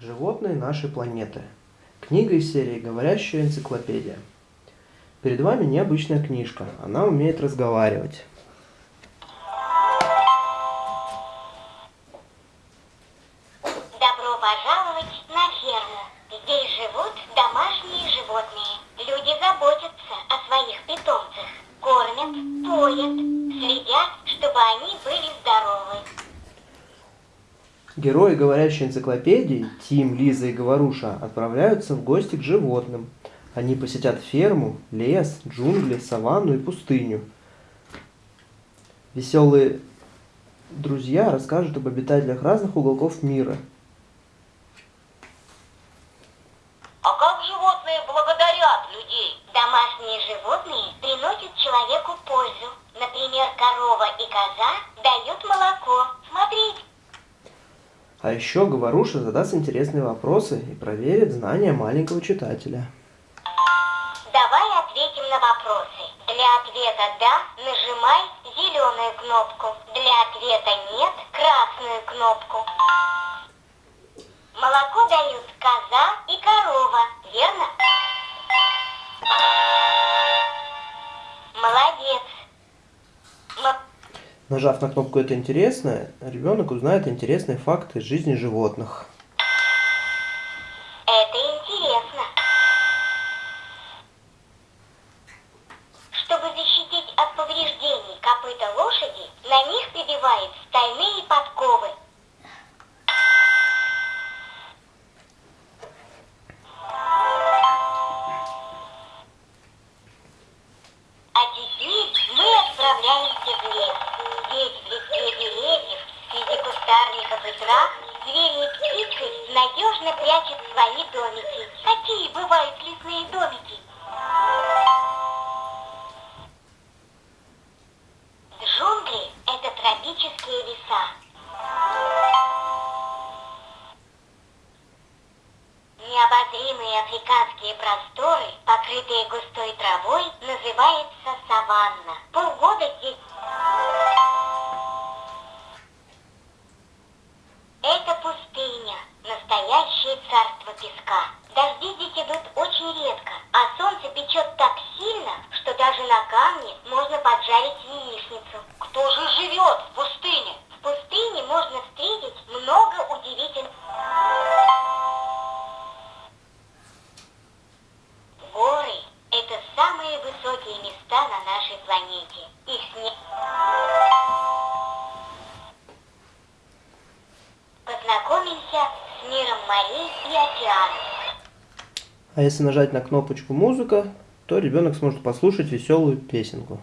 Животные нашей планеты. Книга из серии «Говорящая энциклопедия». Перед вами необычная книжка. Она умеет разговаривать. Добро пожаловать на ферму. Здесь живут домашние животные. Люди заботятся о своих питомцах. Кормят, поят, следят, чтобы они были. Герои говорящей энциклопедии, Тим, Лиза и Говоруша, отправляются в гости к животным. Они посетят ферму, лес, джунгли, саванну и пустыню. Веселые друзья расскажут об обитателях разных уголков мира. А как животные благодарят людей? Домашние животные приносят человеку пользу. Например, корова и коза дают молоко. Смотрите. А еще Говоруша задаст интересные вопросы и проверит знания маленького читателя. Давай ответим на вопросы. Для ответа «да» нажимай зеленую кнопку. Для ответа «нет» красную кнопку. Молоко дают коза и корова, Нажав на кнопку «Это интересно», ребенок узнает интересные факты из жизни животных. Трав, звери и птицы надежно прячут свои домики. Какие бывают лесные домики? Джунгли – это тропические леса. Необозримые африканские просторы, покрытые густой травой, называется саванна. Полгода здесь... песка. Дожди здесь идут очень редко, а солнце печет так сильно, что даже на камне можно поджарить яичницу. Кто же живет в пустыне? В пустыне можно встретить много удивительных... Горы – это самые высокие места на нашей планете. А если нажать на кнопочку «Музыка», то ребенок сможет послушать веселую песенку.